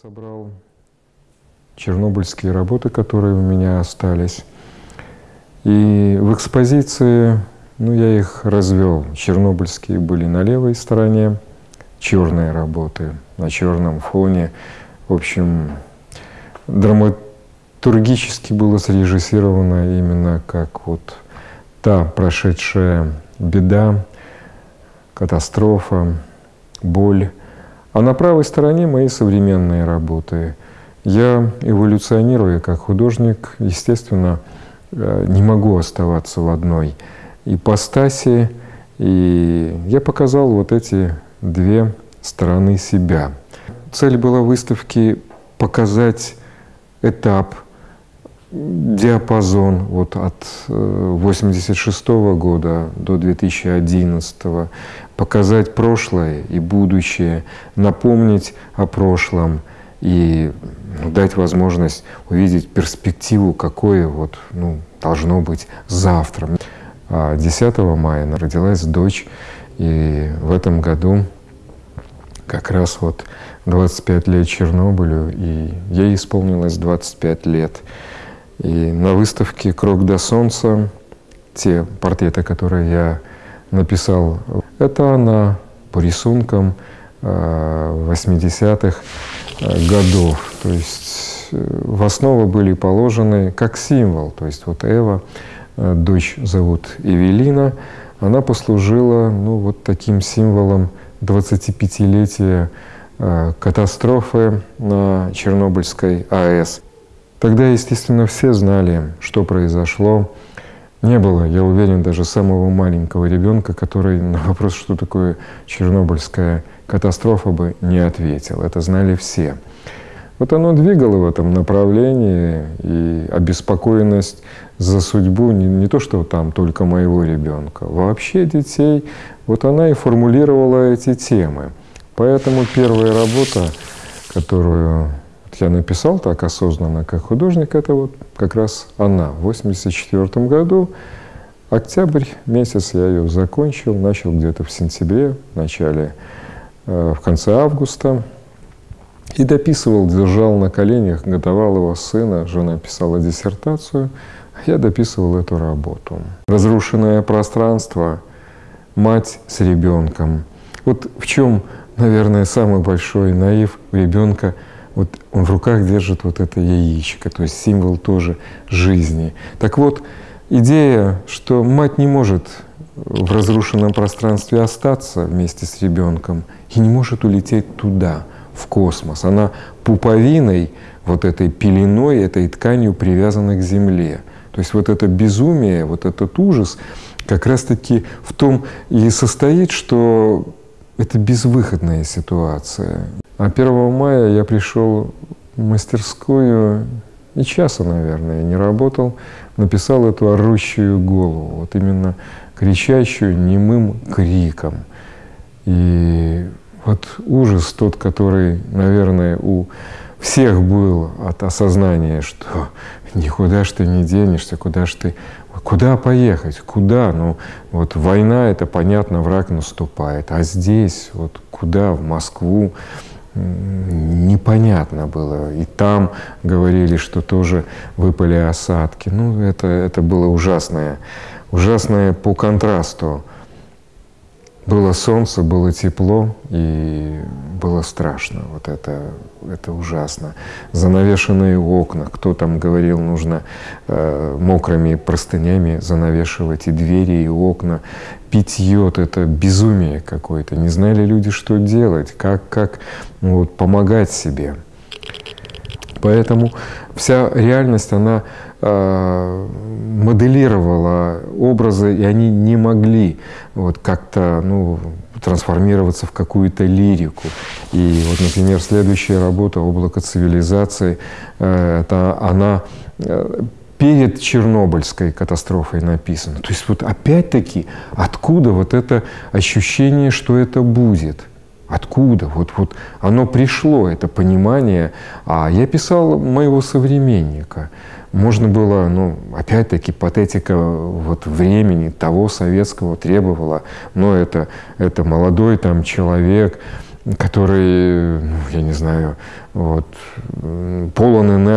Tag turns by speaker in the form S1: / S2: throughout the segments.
S1: Собрал чернобыльские работы, которые у меня остались. И в экспозиции, ну, я их развел. Чернобыльские были на левой стороне, черные работы на черном фоне. В общем, драматургически было срежиссировано именно как вот та прошедшая беда, катастрофа, боль, а на правой стороне мои современные работы. Я, эволюционируя как художник, естественно, э, не могу оставаться в одной ипостаси, и я показал вот эти две стороны себя. Цель была выставки показать этап, диапазон вот от 1986 э, года до 2011, показать прошлое и будущее, напомнить о прошлом и дать возможность увидеть перспективу, какое вот, ну, должно быть завтра. 10 а мая родилась дочь, и в этом году как раз вот 25 лет Чернобылю, и ей исполнилось 25 лет. И на выставке «Крок до солнца» те портреты, которые я написал, это она по рисункам 80-х э, э, годов. То есть э, в основу были положены как символ. То есть вот Эва, дочь зовут Эвелина, она послужила ну, вот таким символом 25-летия катастрофы на Чернобыльской АЭС. Тогда, естественно, все знали, что произошло, не было, я уверен, даже самого маленького ребенка, который на вопрос, что такое Чернобыльская катастрофа, бы не ответил. Это знали все. Вот оно двигало в этом направлении, и обеспокоенность за судьбу не, не то, что там только моего ребенка, вообще детей, вот она и формулировала эти темы. Поэтому первая работа, которую я написал так осознанно, как художник, это вот как раз она. В 1984 году, октябрь месяц я ее закончил, начал где-то в сентябре, в начале, э, в конце августа. И дописывал, держал на коленях, готовал его сына, жена писала диссертацию, я дописывал эту работу. Разрушенное пространство, мать с ребенком. Вот в чем, наверное, самый большой наив у ребенка – вот он в руках держит вот это яичко, то есть символ тоже жизни. Так вот, идея, что мать не может в разрушенном пространстве остаться вместе с ребенком и не может улететь туда, в космос. Она пуповиной, вот этой пеленой, этой тканью привязана к Земле. То есть вот это безумие, вот этот ужас как раз-таки в том и состоит, что это безвыходная ситуация. А 1 мая я пришел в мастерскую, и часа, наверное, не работал, написал эту орущую голову, вот именно кричащую немым криком. И вот ужас тот, который, наверное, у всех был от осознания, что никуда ж ты не денешься, куда ж ты, куда поехать, куда? Ну, вот война, это понятно, враг наступает, а здесь, вот куда, в Москву, непонятно было. И там говорили, что тоже выпали осадки. Ну, это, это было ужасное, ужасное по контрасту. Было солнце, было тепло, и было страшно. Вот это, это ужасно. Занавешенные окна. Кто там говорил, нужно э, мокрыми простынями занавешивать и двери, и окна. Питье — это безумие какое-то. Не знали люди, что делать, как, как ну, вот, помогать себе. Поэтому вся реальность, она э, моделировала образы, и они не могли вот как-то ну, трансформироваться в какую-то лирику. И вот, например, следующая работа «Облако цивилизации», э, это она э, перед Чернобыльской катастрофой написана. То есть вот опять-таки, откуда вот это ощущение, что это будет? Откуда? Вот, вот оно пришло, это понимание. А я писал моего современника. Можно было, ну, опять-таки, патетика вот времени того советского требовала, но это, это молодой там человек, который, ну, я не знаю, вот, полон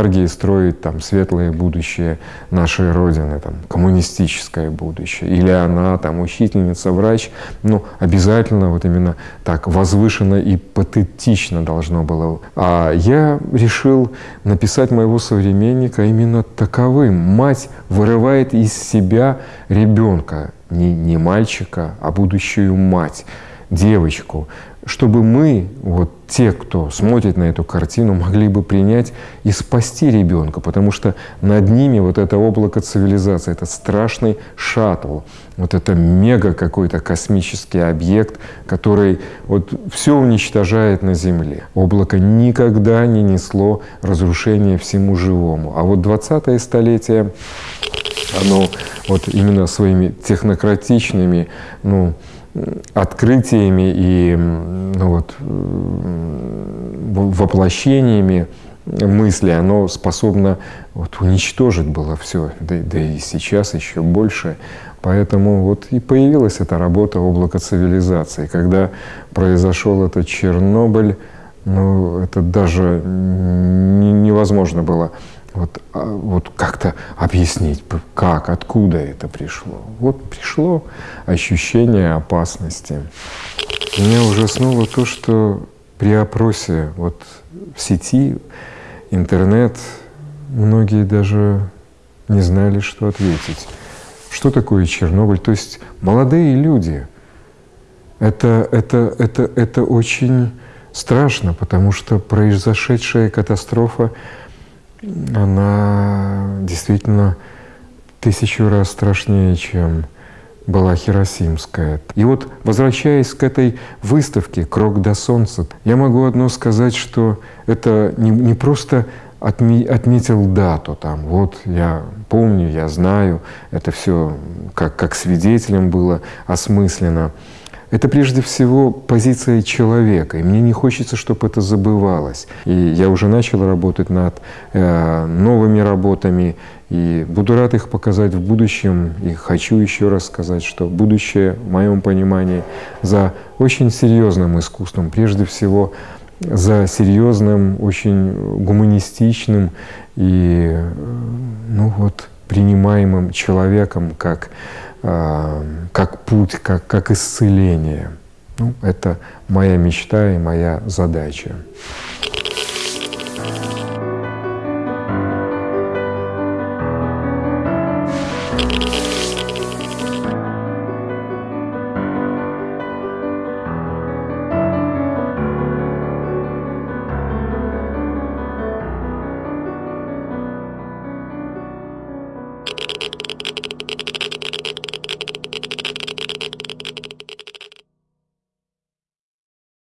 S1: энергии строить там светлое будущее нашей Родины, там, коммунистическое будущее. Или она там учительница, врач, ну, обязательно вот именно так возвышенно и патетично должно было. А я решил написать моего современника именно таковым. Мать вырывает из себя ребенка, не, не мальчика, а будущую мать, девочку, чтобы мы, вот те, кто смотрит на эту картину, могли бы принять и спасти ребенка, потому что над ними вот это облако цивилизации, это страшный шаттл, вот это мега какой-то космический объект, который вот все уничтожает на Земле. Облако никогда не несло разрушения всему живому. А вот 20-е столетие, оно вот именно своими технократичными, ну, открытиями и ну вот, воплощениями мысли, оно способно вот, уничтожить было все, да, да и сейчас еще больше. Поэтому вот и появилась эта работа облака цивилизации. Когда произошел этот Чернобыль, ну, это даже невозможно было вот, а, вот как-то объяснить, как, откуда это пришло. Вот пришло ощущение опасности. Меня ужаснуло то, что при опросе вот в сети, интернет, многие даже не знали, что ответить. Что такое Чернобыль? То есть молодые люди. Это, это, это, это очень страшно, потому что произошедшая катастрофа она действительно тысячу раз страшнее, чем была Хиросимская. И вот, возвращаясь к этой выставке «Крок до солнца», я могу одно сказать, что это не, не просто отме, отметил дату, там, вот я помню, я знаю, это все как, как свидетелем было осмысленно, это прежде всего позиция человека, и мне не хочется, чтобы это забывалось. И я уже начал работать над э, новыми работами, и буду рад их показать в будущем. И хочу еще раз сказать, что будущее, в моем понимании, за очень серьезным искусством, прежде всего за серьезным, очень гуманистичным и э, ну вот, принимаемым человеком как как путь, как, как исцеление. Ну, это моя мечта и моя задача.